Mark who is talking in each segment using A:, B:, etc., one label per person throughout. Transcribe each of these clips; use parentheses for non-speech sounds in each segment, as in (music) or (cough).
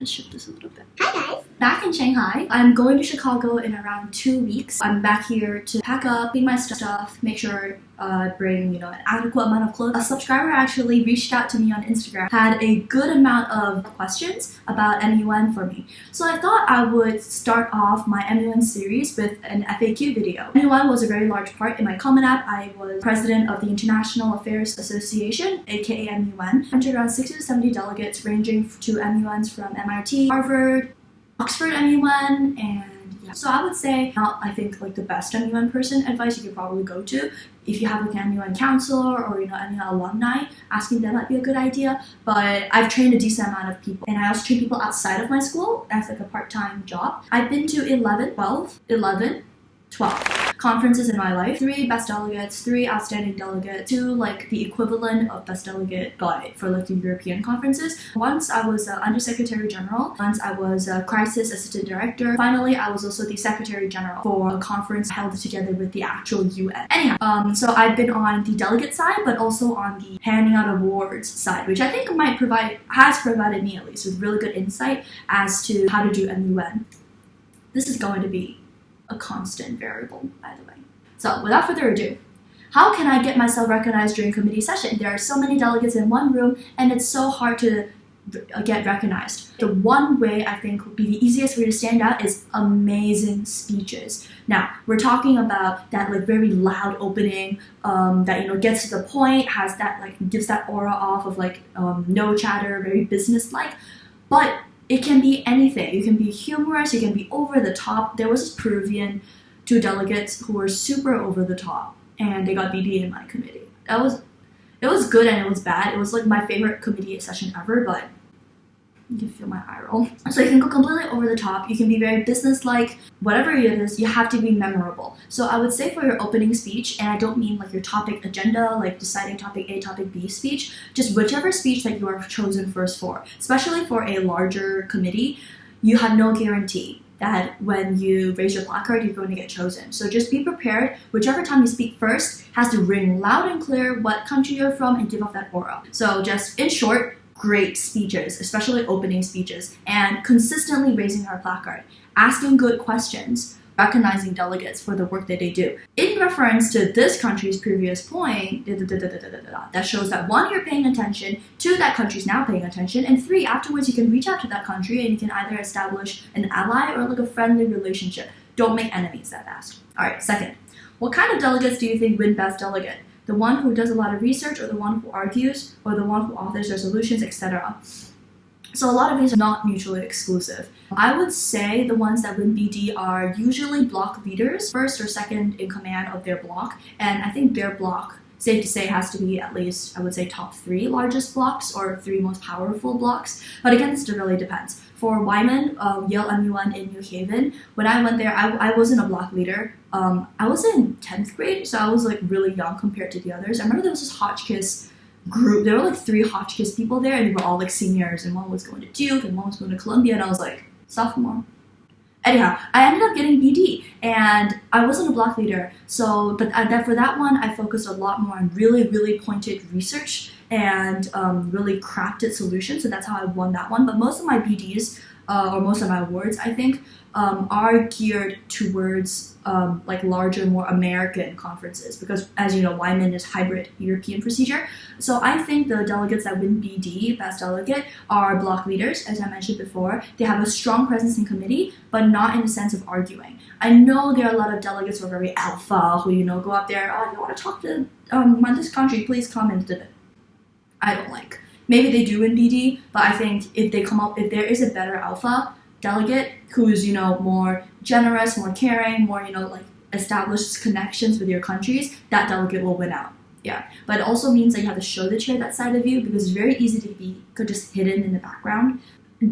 A: Let's shift this a little bit.
B: Hi guys.
A: Back in Shanghai, I'm going to Chicago in around two weeks. I'm back here to pack up, clean my stuff, make sure uh, bring you know an adequate amount of clothes. A subscriber actually reached out to me on Instagram, had a good amount of questions about MUN for me. So I thought I would start off my MUN series with an FAQ video. MUN was a very large part in my Common App. I was president of the International Affairs Association, aka MUN. Entered around 60 to 70 delegates ranging to MUNs from MIT, Harvard, Oxford MUN, and. So I would say not I think like the best MUN person advice you could probably go to if you have like an MUN counselor or you know any alumni, asking them might be a good idea. But I've trained a decent amount of people and I also train people outside of my school as like a part-time job. I've been to 11, 12, 11, 12 conferences in my life. Three best delegates, three outstanding delegates, two like the equivalent of best delegate but for like the European conferences. Once I was uh, Undersecretary General, once I was a crisis assistant director. Finally, I was also the Secretary General for a conference held together with the actual UN. Anyhow, um, so I've been on the delegate side, but also on the handing out awards side, which I think might provide, has provided me at least with really good insight as to how to do MUN. This is going to be a constant variable, by the way. So without further ado, how can I get myself recognized during committee session? There are so many delegates in one room and it's so hard to get recognized. The one way I think would be the easiest way to stand out is amazing speeches. Now we're talking about that like very loud opening um, that you know gets to the point, has that like gives that aura off of like um, no chatter, very business like. But it can be anything. You can be humorous, you can be over the top. There was this Peruvian two delegates who were super over the top and they got BD in my committee. That was it was good and it was bad. It was like my favorite committee session ever, but you can feel my eye roll. So you can go completely over the top. You can be very business-like. Whatever it is, you have to be memorable. So I would say for your opening speech, and I don't mean like your topic agenda, like deciding topic A, topic B speech, just whichever speech that you are chosen first for. Especially for a larger committee, you have no guarantee that when you raise your placard, you're going to get chosen. So just be prepared. Whichever time you speak first has to ring loud and clear what country you're from and give off that aura. So just in short, great speeches, especially opening speeches, and consistently raising our placard, asking good questions, recognizing delegates for the work that they do. In reference to this country's previous point, that shows that one, you're paying attention, two, that country's now paying attention, and three, afterwards you can reach out to that country and you can either establish an ally or like a friendly relationship. Don't make enemies that fast. Alright, second, what kind of delegates do you think win best delegate? The one who does a lot of research or the one who argues or the one who authors resolutions, etc. So a lot of these are not mutually exclusive. I would say the ones that win BD are usually block leaders, first or second in command of their block, and I think their block safe to say has to be at least, I would say, top three largest blocks or three most powerful blocks. But again, this really depends. For YMUN, um, Yale MUN in New Haven, when I went there, I, I wasn't a block leader. Um, I was in 10th grade, so I was like really young compared to the others. I remember there was this Hotchkiss group. There were like three Hotchkiss people there, and they were all like seniors, and one was going to Duke, and one was going to Columbia, and I was like, sophomore. Anyhow, I ended up getting BD, and I wasn't a block leader. So, but I, that for that one, I focused a lot more on really, really pointed research and um, really crafted solutions. So that's how I won that one. But most of my BDs uh, or most of my awards, I think, um, are geared towards um, like larger, more American conferences because, as you know, YMUN is hybrid European procedure. So I think the delegates that win BD, best delegate, are block leaders, as I mentioned before. They have a strong presence in committee, but not in the sense of arguing. I know there are a lot of delegates who are very alpha, who you know go up there, oh, you want to talk to um, this country, please come and I don't like. Maybe they do in BD, but I think if they come up, if there is a better alpha delegate who's you know more generous, more caring, more you know like established connections with your countries, that delegate will win out. Yeah, but it also means that you have to show the chair that side of you because it's very easy to be could just hidden in the background.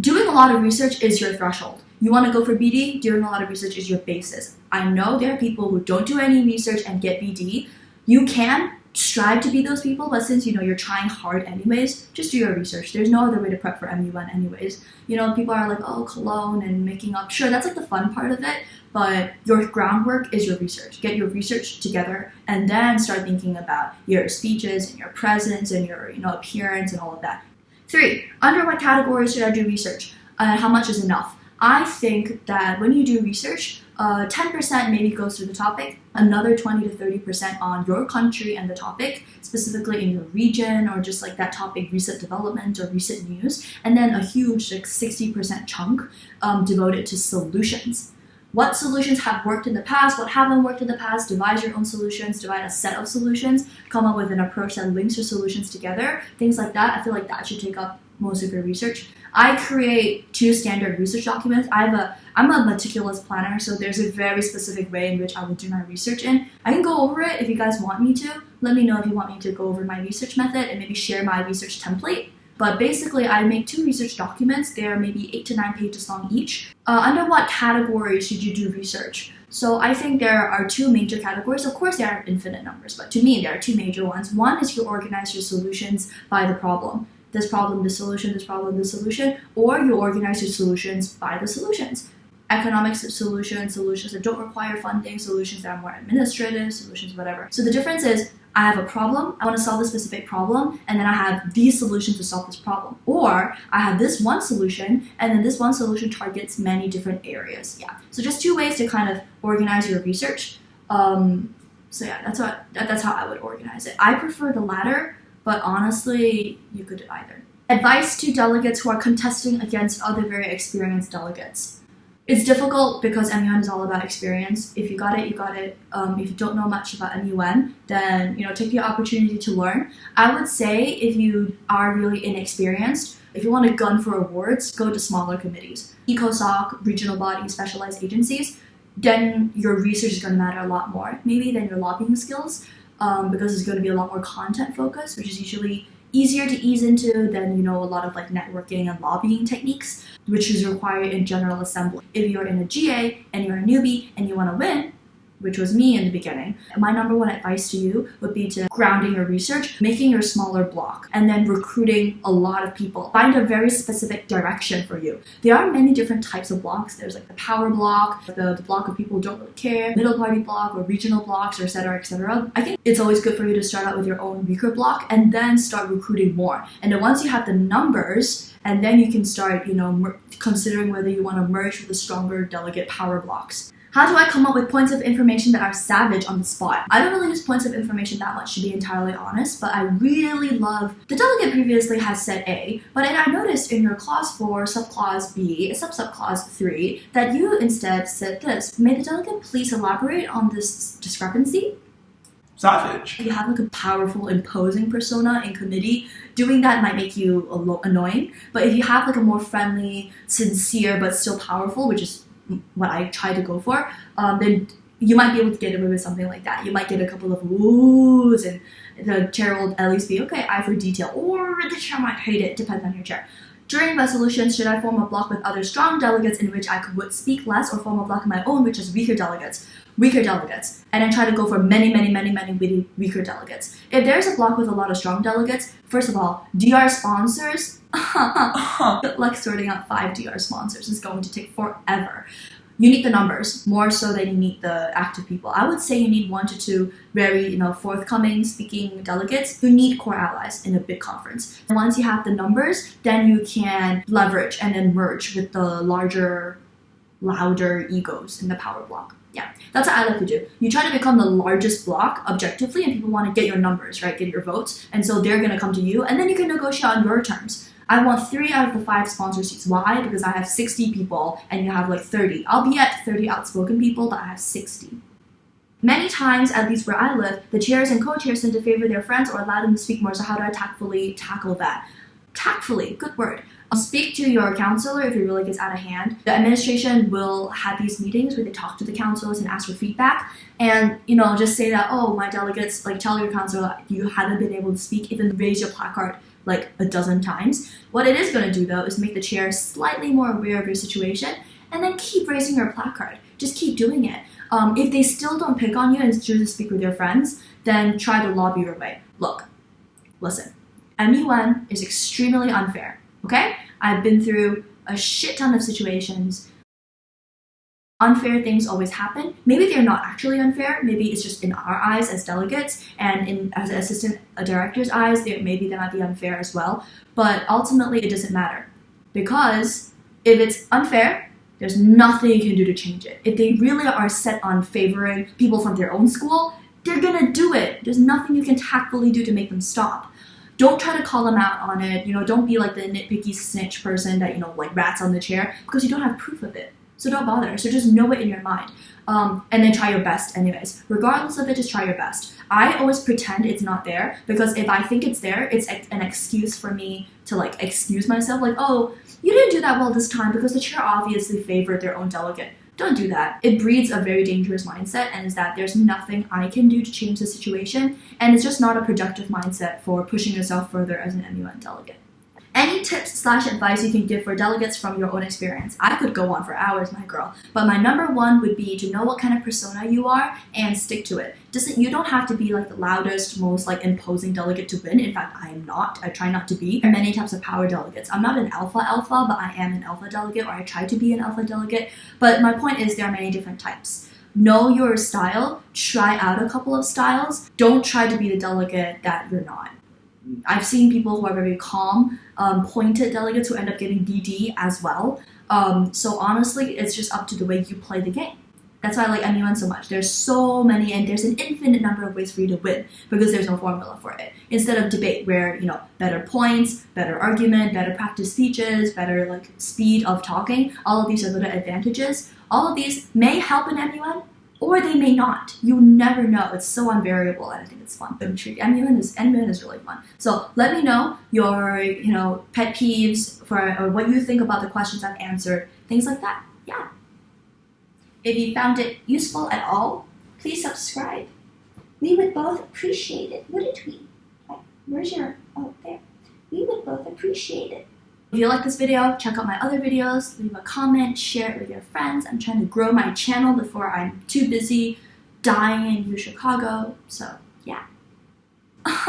A: Doing a lot of research is your threshold. You want to go for BD, doing a lot of research is your basis. I know there are people who don't do any research and get BD. You can, strive to be those people, but since you know you're trying hard anyways, just do your research. There's no other way to prep for MUN anyways. You know, people are like, oh, cologne and making up. Sure, that's like the fun part of it, but your groundwork is your research. Get your research together and then start thinking about your speeches and your presence and your you know appearance and all of that. Three, under what categories should I do research? uh, how much is enough? I think that when you do research, uh, 10% maybe goes to the topic, another 20 to 30% on your country and the topic, specifically in your region or just like that topic, recent development or recent news, and then a huge like 60% chunk um, devoted to solutions. What solutions have worked in the past, what haven't worked in the past, devise your own solutions, devise a set of solutions, come up with an approach that links your solutions together, things like that. I feel like that should take up most of your research. I create two standard research documents. I have a I'm a meticulous planner, so there's a very specific way in which I will do my research in. I can go over it if you guys want me to. Let me know if you want me to go over my research method and maybe share my research template. But basically, I make two research documents. They are maybe eight to nine pages long each. Uh, under what category should you do research? So I think there are two major categories. Of course, there are infinite numbers, but to me, there are two major ones. One is you organize your solutions by the problem this problem, this solution, this problem, this solution, or you organize your solutions by the solutions. Economics solutions, solutions that don't require funding, solutions that are more administrative, solutions, whatever. So the difference is I have a problem, I want to solve a specific problem, and then I have these solutions to solve this problem. Or I have this one solution, and then this one solution targets many different areas. Yeah. So just two ways to kind of organize your research. Um, so yeah, that's what that's how I would organize it. I prefer the latter but honestly, you could do either. Advice to delegates who are contesting against other very experienced delegates. It's difficult because MUN is all about experience. If you got it, you got it. Um, if you don't know much about MUN, then you know take the opportunity to learn. I would say if you are really inexperienced, if you want to gun for awards, go to smaller committees, ECOSOC, regional bodies, specialized agencies. Then your research is going to matter a lot more, maybe than your lobbying skills um, because it's going to be a lot more content focused, which is usually easier to ease into than you know a lot of like networking and lobbying techniques, which is required in General Assembly. If you're in a GA and you're a newbie and you want to win, which was me in the beginning. My number one advice to you would be to grounding your research, making your smaller block, and then recruiting a lot of people. Find a very specific direction for you. There are many different types of blocks. There's like the power block, the, the block of people who don't really care, middle party block, or regional blocks, or etc. etc. I think it's always good for you to start out with your own weaker block and then start recruiting more. And then once you have the numbers, and then you can start, you know, considering whether you want to merge with the stronger delegate power blocks. How do I come up with points of information that are savage on the spot? I don't really use points of information that much to be entirely honest, but I really love the delegate previously has said A, but I noticed in your clause 4, subclause B, sub subclause 3, that you instead said this. May the delegate please elaborate on this discrepancy?
B: Savage.
A: If you have like a powerful, imposing persona in committee, doing that might make you annoying. But if you have like a more friendly, sincere, but still powerful, which is what I try to go for, um, then you might be able to get away with something like that. You might get a couple of woos, and the chair will at least be okay, eye for detail, or the chair might hate it, depends on your chair. During resolutions, should I form a block with other strong delegates in which I could speak less, or form a block of my own which is weaker delegates? Weaker delegates, and then try to go for many, many, many, many weaker delegates. If there's a block with a lot of strong delegates, first of all, DR sponsors, (laughs) like sorting out five DR sponsors is going to take forever you need the numbers more so than you need the active people. I would say you need one to two very, you know, forthcoming speaking delegates who need core allies in a big conference. And once you have the numbers, then you can leverage and then merge with the larger, louder egos in the power block. Yeah, that's what I like to do. You try to become the largest block objectively, and people want to get your numbers, right? Get your votes, and so they're gonna come to you, and then you can negotiate on your terms. I want three out of the five sponsor seats. Why? Because I have 60 people and you have like 30. I'll be at 30 outspoken people, but I have 60. Many times, at least where I live, the chairs and co-chairs tend to favor their friends or allow them to speak more. So how do I tactfully tackle that? Tactfully, good word. I'll speak to your counselor if it really gets out of hand. The administration will have these meetings where they talk to the counselors and ask for feedback. And, you know, just say that, oh, my delegates, like tell your counselor you haven't been able to speak, even raise your placard like a dozen times. What it is going to do though is make the chair slightly more aware of your situation and then keep raising your placard. Just keep doing it. Um, if they still don't pick on you and just speak with your friends, then try to lobby your way. Look, listen, MUN is extremely unfair, okay? I've been through a shit ton of situations unfair things always happen. Maybe they're not actually unfair. Maybe it's just in our eyes as delegates and in as assistant uh, director's eyes, they maybe they might be unfair as well. But ultimately, it doesn't matter because If it's unfair, there's nothing you can do to change it. If they really are set on favoring people from their own school, they're gonna do it. There's nothing you can tactfully do to make them stop. Don't try to call them out on it. You know, don't be like the nitpicky snitch person that, you know, like rats on the chair because you don't have proof of it. So don't bother. So just know it in your mind. Um, and then try your best anyways. Regardless of it, just try your best. I always pretend it's not there because if I think it's there, it's an excuse for me to like excuse myself. Like, oh, you didn't do that well this time because the chair obviously favored their own delegate. Don't do that. It breeds a very dangerous mindset, and is that there's nothing I can do to change the situation, and it's just not a productive mindset for pushing yourself further as an MUN delegate. Any tips slash advice you can give for delegates from your own experience? I could go on for hours, my girl, but my number one would be to know what kind of persona you are and stick to it. Doesn't you don't have to be like the loudest, most like imposing delegate to win. In fact, I am not. I try not to be. There are many types of power delegates. I'm not an alpha alpha, but I am an alpha delegate, or I try to be an alpha delegate. But my point is, there are many different types know your style, try out a couple of styles. Don't try to be the delegate that you're not. I've seen people who are very calm, um, pointed delegates who end up getting DD as well. Um, so honestly, it's just up to the way you play the game. That's why I like MUN so much. There's so many, and there's an infinite number of ways for you to win because there's no formula for it. Instead of debate, where you know better points, better argument, better practice speeches, better like speed of talking, all of these are little advantages. All of these may help in MUN, or they may not. You never know. It's so unvariable, and I think it's fun. Intrigue. MUN is MUN is really fun. So let me know your you know pet peeves for or what you think about the questions I've answered, things like that. Yeah. If you found it useful at all, please subscribe. We would both appreciate it, wouldn't we? Where's your oh there? We would both appreciate it. If you like this video, check out my other videos, leave a comment, share it with your friends. I'm trying to grow my channel before I'm too busy dying in New Chicago. So yeah. (laughs) Uh-huh.